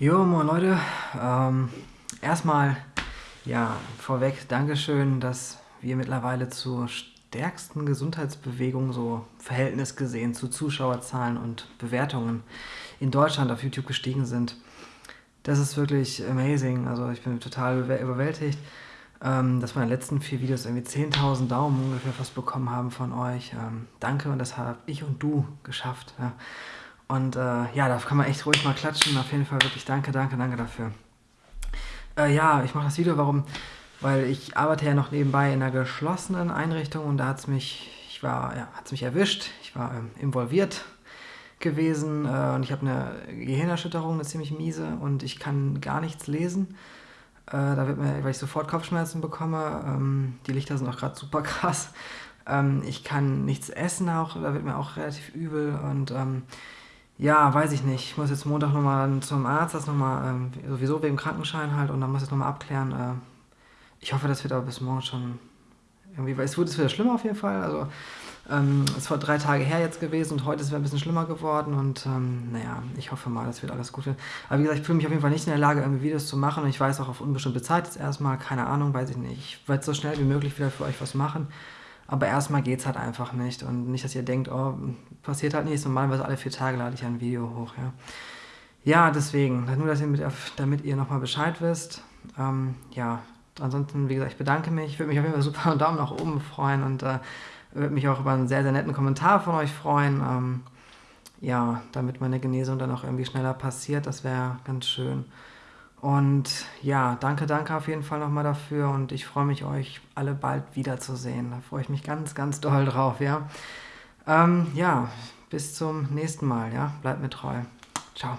Jo, moin Leute. Ähm, erstmal, ja, vorweg, Dankeschön, dass wir mittlerweile zur stärksten Gesundheitsbewegung, so Verhältnis gesehen zu Zuschauerzahlen und Bewertungen in Deutschland auf YouTube gestiegen sind. Das ist wirklich amazing. Also ich bin total überwältigt, ähm, dass meine letzten vier Videos irgendwie 10.000 Daumen ungefähr fast bekommen haben von euch. Ähm, danke und das habe ich und du geschafft. Ja. Und äh, ja, da kann man echt ruhig mal klatschen. Auf jeden Fall wirklich danke, danke, danke dafür. Äh, ja, ich mache das Video, warum? Weil ich arbeite ja noch nebenbei in einer geschlossenen Einrichtung und da hat es mich, ich war, ja, hat's mich erwischt. Ich war ähm, involviert gewesen äh, und ich habe eine Gehirnerschütterung, eine ziemlich miese und ich kann gar nichts lesen. Äh, da wird mir, weil ich sofort Kopfschmerzen bekomme, ähm, die Lichter sind auch gerade super krass. Ähm, ich kann nichts essen auch, da wird mir auch relativ übel und ähm, ja, weiß ich nicht. Ich muss jetzt Montag nochmal zum Arzt, das nochmal, ähm, sowieso wegen Krankenschein halt, und dann muss ich nochmal abklären. Äh, ich hoffe, das wird aber bis morgen schon irgendwie, weil es wurde wieder schlimmer auf jeden Fall. Also, ähm, es war drei Tage her jetzt gewesen und heute ist es ein bisschen schlimmer geworden und ähm, naja, ich hoffe mal, das wird alles gut werden. Aber wie gesagt, ich fühle mich auf jeden Fall nicht in der Lage, irgendwie Videos zu machen und ich weiß auch auf unbestimmte Zeit jetzt erstmal, keine Ahnung, weiß ich nicht. Ich werde so schnell wie möglich wieder für euch was machen. Aber erstmal geht es halt einfach nicht. Und nicht, dass ihr denkt, oh, passiert halt nichts. Normalerweise alle vier Tage lade ich ein Video hoch. Ja, ja deswegen, nur dass ihr mit, damit ihr nochmal Bescheid wisst. Ähm, ja, ansonsten, wie gesagt, ich bedanke mich. Ich würde mich auf jeden Fall super einen Daumen nach oben freuen und äh, würde mich auch über einen sehr, sehr netten Kommentar von euch freuen. Ähm, ja, damit meine Genesung dann auch irgendwie schneller passiert. Das wäre ganz schön. Und ja, danke, danke auf jeden Fall nochmal dafür und ich freue mich, euch alle bald wiederzusehen. Da freue ich mich ganz, ganz doll drauf, ja. Ähm, ja, bis zum nächsten Mal, ja. Bleibt mir treu. Ciao.